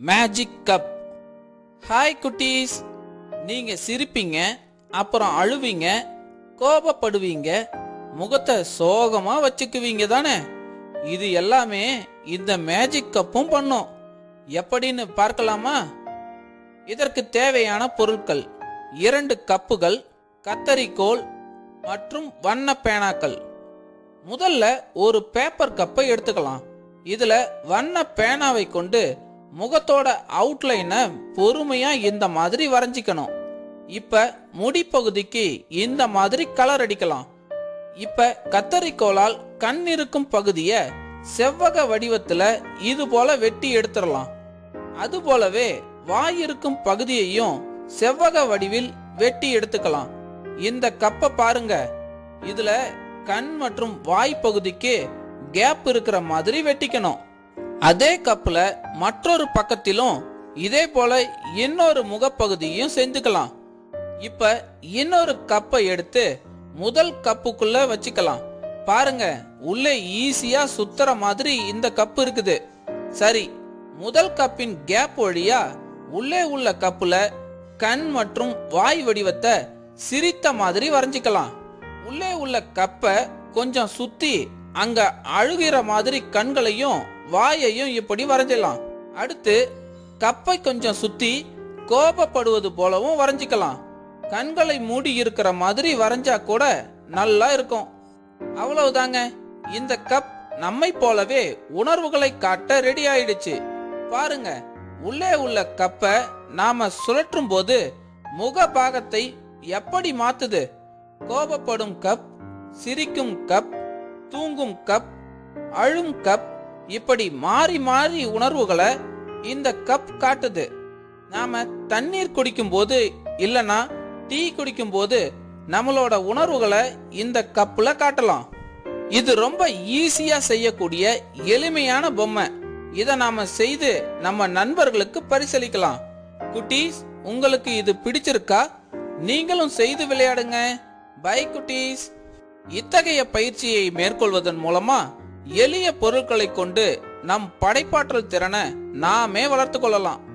Magic cup hi குட்டீஸ். நீங்க சிரிப்பீங்க அப்புறம் அழுவீங்க கோபப்படுவீங்க முகத்தை சோகமா வச்சுக்குவீங்க தானே? இது எல்லாமே இந்த மேஜிக் கப்பும் பண்ணும். எப்படின்னு பார்க்கலாமா? இதற்கு தேவையான பொருட்கள் இரண்டு கப்புகள் கத்தரிக்கோல் மற்றும் வண்ண பேனாக்கள். முதல்ல ஒரு பேப்பர் கப்பை எடுத்துக்கலாம். இதுல வண்ண பேனாவை கொண்டு முகத்தோட அவுட்லைனை பொறுமையா இந்த மாதிரி வரைஞ்சிக்கணும். இப்ப முடிப்பகுதிக்கு இந்த மாதிரி கலர் அடிக்கலாம். இப்ப கத்தரிக்கோலால் கண் இருக்கும் பகுதிய செவ்வக வடிவத்துல இது போல வெட்டி எடுத்துடலாம். அது போலவே வாய் இருக்கும் பகுதியையும் செவ்வக வடிவில் வெட்டி எடுத்துக்கலாம். இந்த கப்பை பாருங்க. இதுல கண் மற்றும் வாய் பகுதிக்கு கேப் இருக்கிற மாதிரி வெட்டிக்கணும். அதே கப்பில் மற்றொரு பக்கத்திலும் இதே போல இன்னொரு முகப்பகுதியும் செஞ்சுக்கலாம் இப்ப இன்னொரு கப்பை எடுத்து முதல் கப்புக்குள்ள வச்சுக்கலாம். பாருங்க உள்ளே ஈஸியா சுத்துற மாதிரி இந்த கப்பு இருக்குது. சரி முதல் கப்பின் கேப் வழியா உள்ளே உள்ள கப்புல கண் மற்றும் வாய் வடிவத்தை சிரித்த மாதிரி வரைஞ்சிக்கலாம். உள்ளே உள்ள கப்பை கொஞ்சம் சுத்தி அங்க அழுகிற மாதிரி கண்களையும் வாயையும் இப்படி வரைஞ்சிடலாம். அடுத்து கப்பை கொஞ்சம் சுத்தி கோபப்படுவது போலவும் வரைஞ்சிக்கலாம். கண்களை மூடி இருக்கிற மாதிரி வரைஞ்சா கூட நல்லா இருக்கும். அவ்வளவுதாங்க. இந்த கப் நம்மை போலவே உணர்வுகளை காட்ட ரெடி ஆயிடுச்சு. பாருங்க உள்ளே உள்ள கப்பை நாம சுழற்றும் போது முக பாகத்தை எப்படி மாத்துது? கோபப்படும் கப் சிரிக்கும் கப் தூங்கும் கப் அழும் கப் இப்படி மாறி மாறி உணர்வுகளை இந்த கப் காட்டுது. நாம தண்ணீர் குடிக்கும் போது இல்லனா டீ குடிக்கும் போது நம்மளோட உணர்வுகளை இந்த கப்ல காட்டலாம். இது ரொம்ப ஈஸியா செய்யக்கூடிய எளிமையான பொம்மை. இதை நாம செய்து நம்ம நண்பர்களுக்கு பரிசளிக்கலாம். குட்டீஸ் உங்களுக்கு இது பிடிச்சிருக்கா? நீங்களும் செய்து விளையாடுங்க. பை குட்டீஸ். இத்தகைய பயிற்சியை மேற்கொள்வதன் மூலமா எளிய பொருட்களை கொண்டு நம் படைப்பாற்றல் திறனை நாமே வளர்த்து கொள்ளலாம்.